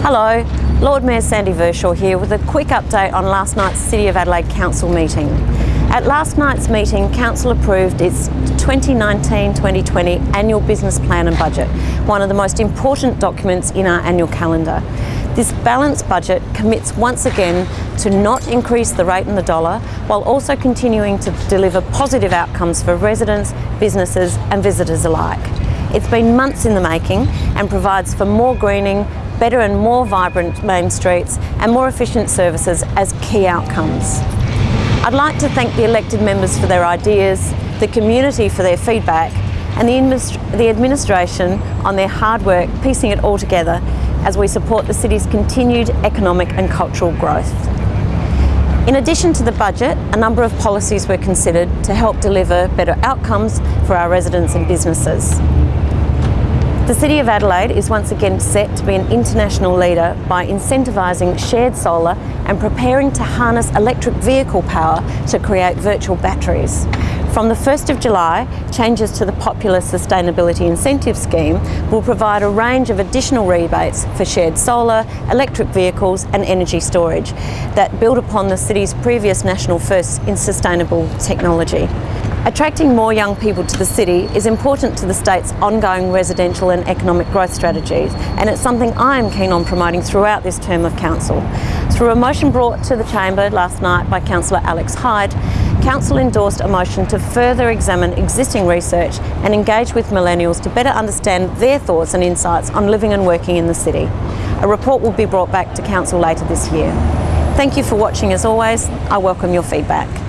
Hello, Lord Mayor Sandy Verschoor here with a quick update on last night's City of Adelaide Council meeting. At last night's meeting, Council approved its 2019-2020 annual business plan and budget, one of the most important documents in our annual calendar. This balanced budget commits once again to not increase the rate in the dollar while also continuing to deliver positive outcomes for residents, businesses and visitors alike. It's been months in the making and provides for more greening, better and more vibrant main streets and more efficient services as key outcomes. I'd like to thank the elected members for their ideas, the community for their feedback and the, the administration on their hard work piecing it all together as we support the city's continued economic and cultural growth. In addition to the budget, a number of policies were considered to help deliver better outcomes for our residents and businesses. The City of Adelaide is once again set to be an international leader by incentivising shared solar and preparing to harness electric vehicle power to create virtual batteries. From the 1st of July, changes to the popular Sustainability Incentive Scheme will provide a range of additional rebates for shared solar, electric vehicles and energy storage that build upon the City's previous national firsts in sustainable technology. Attracting more young people to the city is important to the state's ongoing residential and economic growth strategies and it's something I am keen on promoting throughout this term of council. Through a motion brought to the chamber last night by Councillor Alex Hyde, Council endorsed a motion to further examine existing research and engage with millennials to better understand their thoughts and insights on living and working in the city. A report will be brought back to Council later this year. Thank you for watching as always. I welcome your feedback.